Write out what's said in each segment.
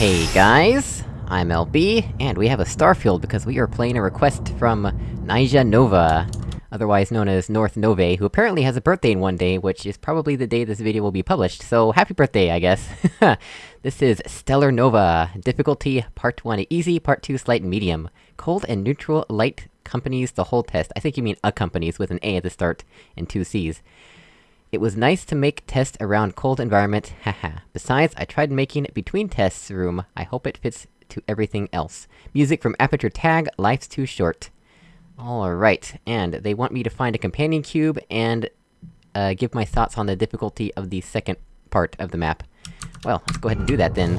Hey guys, I'm LB, and we have a Starfield because we are playing a request from Nyja Nova, otherwise known as North Nove, who apparently has a birthday in one day, which is probably the day this video will be published, so happy birthday, I guess. this is Stellar Nova, difficulty Part 1 easy, Part 2 slight medium. Cold and neutral light companies the whole test. I think you mean accompanies with an A at the start, and two C's. It was nice to make test around cold environment, haha. Besides, I tried making between tests room, I hope it fits to everything else. Music from Aperture Tag, Life's Too Short. Alright, and they want me to find a companion cube, and, uh, give my thoughts on the difficulty of the second part of the map. Well, let's go ahead and do that then.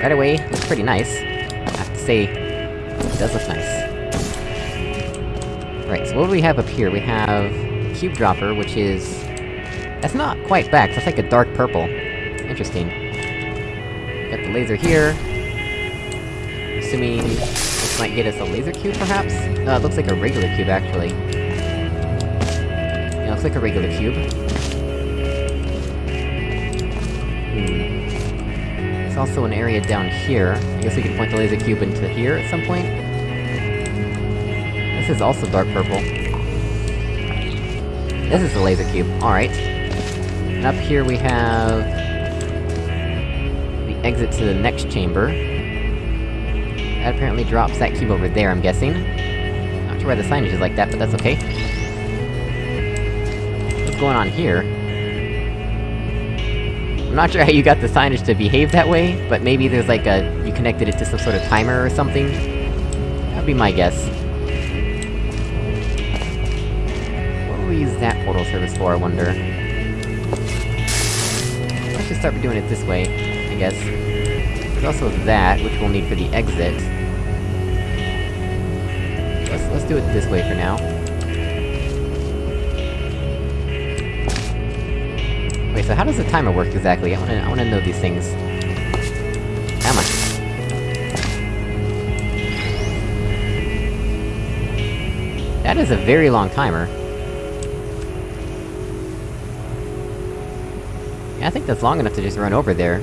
Right away, looks pretty nice. I have to say, it does look nice. Right, so what do we have up here? We have... Cube Dropper, which is... That's not quite back, that's like a dark purple. Interesting. Got the laser here. Assuming this might get us a laser cube, perhaps? No, it looks like a regular cube, actually. Yeah, it looks like a regular cube. Also an area down here. I guess we can point the laser cube into here at some point? This is also dark purple. This is the laser cube, alright. And up here we have... the exit to the next chamber. That apparently drops that cube over there, I'm guessing. Not sure why the signage is like that, but that's okay. What's going on here? I'm not sure how you got the signage to behave that way, but maybe there's like a... you connected it to some sort of timer or something? That'd be my guess. What will we use that portal surface for, I wonder? Let's just start doing it this way, I guess. There's also that, which we'll need for the exit. Let's- let's do it this way for now. So how does the timer work exactly? I wanna- I wanna know these things. Come on. That is a very long timer. Yeah, I think that's long enough to just run over there.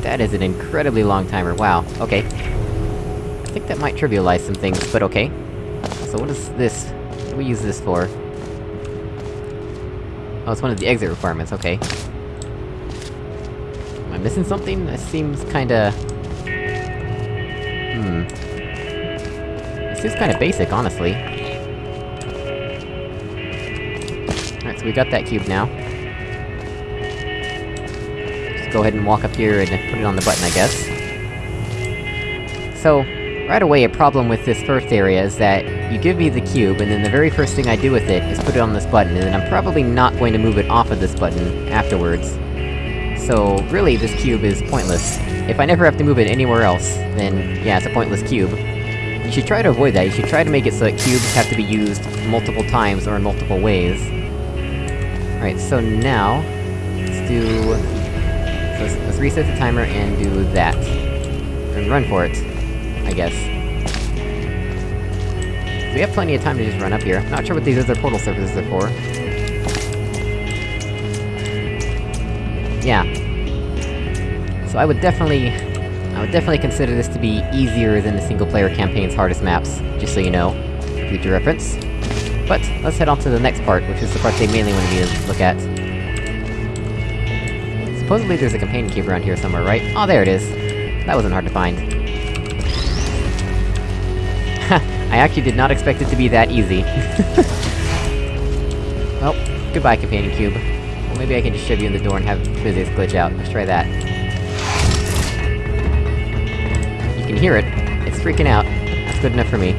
That is an incredibly long timer, wow, okay. I think that might trivialize some things, but okay. So what is this? What do we use this for? Oh, it's one of the exit requirements, okay. Am I missing something? That seems kinda... Hmm... This is kinda basic, honestly. Alright, so we got that cube now. Just go ahead and walk up here and put it on the button, I guess. So, right away a problem with this first area is that you give me the cube, and then the very first thing I do with it is put it on this button, and then I'm probably not going to move it off of this button afterwards. So, really, this cube is pointless. If I never have to move it anywhere else, then yeah, it's a pointless cube. You should try to avoid that, you should try to make it so that cubes have to be used multiple times or in multiple ways. Alright, so now... Let's do... Let's, let's reset the timer and do that. And run for it, I guess. We have plenty of time to just run up here. Not sure what these other portal surfaces are for. Yeah. So I would definitely... I would definitely consider this to be easier than the single-player campaign's hardest maps, just so you know. Future reference. But, let's head on to the next part, which is the part they mainly wanted me to look at. Supposedly there's a companion cube around here somewhere, right? Oh, there it is! That wasn't hard to find. I actually did not expect it to be that easy. well, goodbye, companion cube. Well, maybe I can just shove you in the door and have physics glitch out. Let's try that. You can hear it. It's freaking out. That's good enough for me.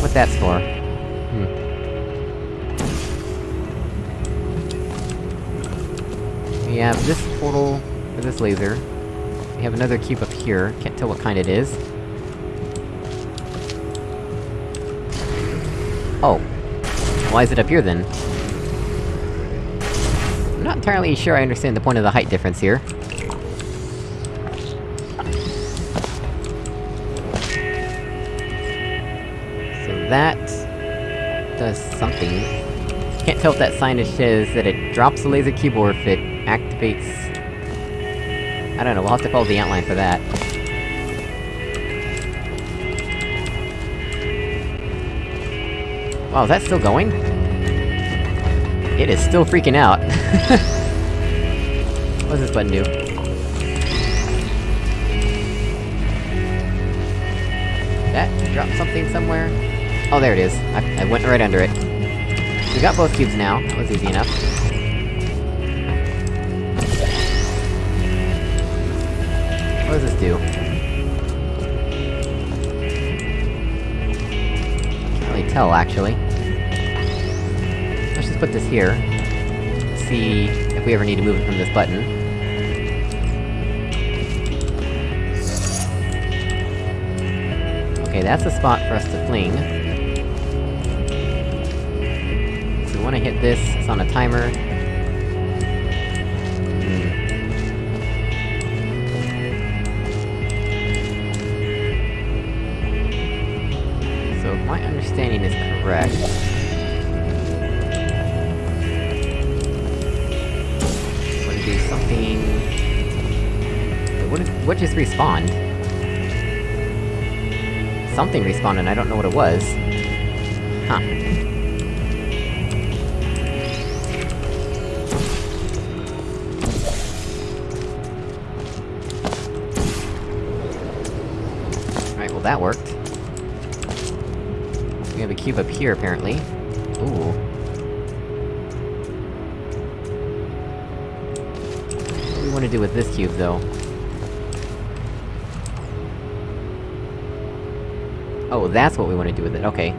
What that's for? Hmm. We have this portal for this laser. We have another cube up here, can't tell what kind it is. Oh. Why is it up here, then? I'm not entirely sure I understand the point of the height difference here. So that... does something. Can't tell if that sign says that it drops the laser or if it activates... I don't know, we'll have to follow the outline for that. Wow, is that still going? It is still freaking out. what does this button do? That dropped something somewhere? Oh, there it is. I, I went right under it. We got both cubes now, that was easy enough. What does this do? Tell, actually. Let's just put this here. See if we ever need to move it from this button. Okay, that's a spot for us to fling. So we wanna hit this, it's on a timer. My understanding is correct... To do something... What, just respawned? Something respawned and I don't know what it was. Huh. That worked. We have a cube up here, apparently. Ooh. What do we wanna do with this cube, though? Oh, that's what we wanna do with it, okay.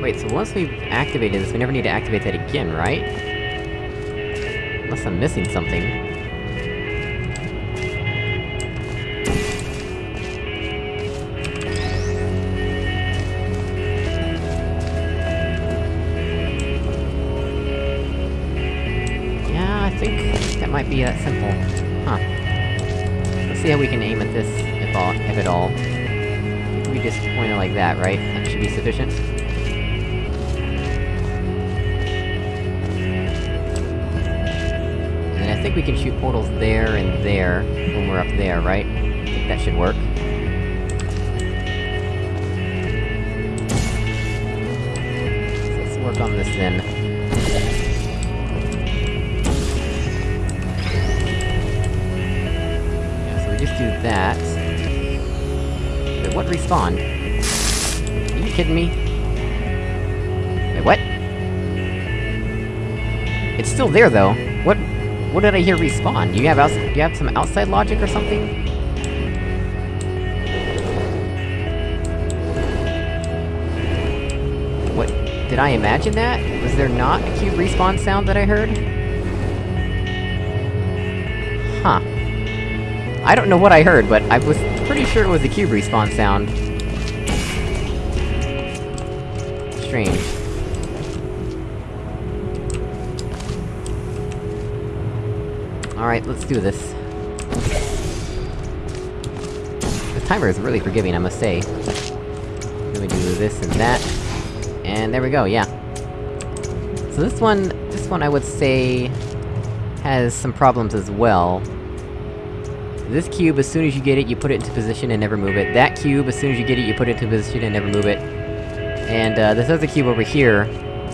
Wait, so once we've activated this, we never need to activate that again, right? Unless I'm missing something. Be that simple. Huh. Let's see how we can aim at this, if all- if at all. We just point it like that, right? That should be sufficient? And I think we can shoot portals there and there, when we're up there, right? I think that should work. Let's work on this then. Do that. Wait, what respawned? Are you kidding me? Wait, what? It's still there, though. What- what did I hear respawn? You have outs- you have some outside logic or something? What- did I imagine that? Was there not a cube respawn sound that I heard? Huh. I don't know what I heard, but I was pretty sure it was a cube respawn sound. Strange. Alright, let's do this. The timer is really forgiving, I must say. Let me do this and that. And there we go, yeah. So this one, this one I would say... has some problems as well. This cube, as soon as you get it, you put it into position and never move it. That cube, as soon as you get it, you put it into position and never move it. And, uh, this other cube over here,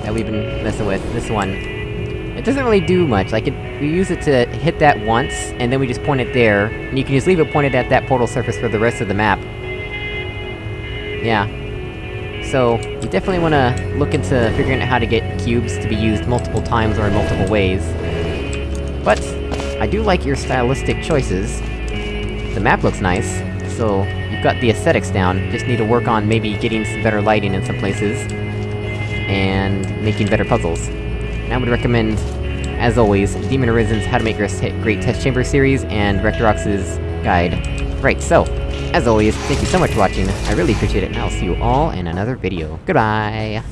that we've been messing with, this one, it doesn't really do much, like, it- we use it to hit that once, and then we just point it there, and you can just leave it pointed at that portal surface for the rest of the map. Yeah. So, you definitely wanna look into figuring out how to get cubes to be used multiple times or in multiple ways. But, I do like your stylistic choices. The map looks nice, so you've got the aesthetics down, just need to work on maybe getting some better lighting in some places, and making better puzzles. And I would recommend, as always, Demon Arisen's How to Make Great Great Test Chamber series, and Rectorox's guide. Right, so, as always, thank you so much for watching, I really appreciate it, and I'll see you all in another video. Goodbye!